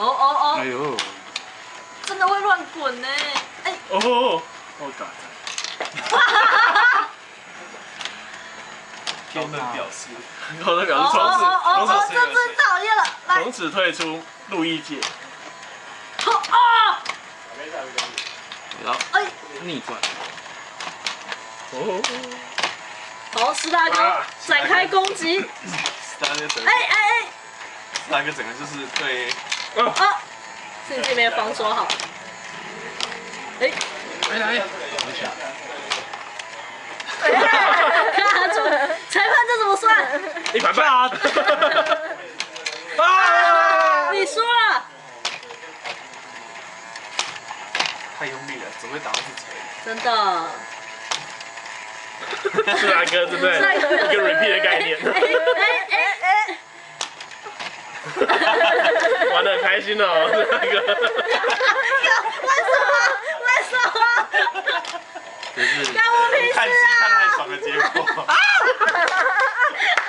哦哦哦，哎呦，真的会乱滚呢！哎，哦，哦，嘎天能表示，我的表示从哦此哦哦哦，从这最讨厌了，从此退出陆毅界。哦啊，然后哎，逆转。哦，好，石大哥啊展开攻击，哎哎哎，那个整个就是对啊，是你这边防守好，哎，来来，裁判这怎么算？一百分。啊！你输了，太用力了，只会打到自己。真的。是哪哥，对不对？一个 repeat 的概念，玩得很开心哦，那个，为什么？为什么？真是，看爽了！太爽的结果。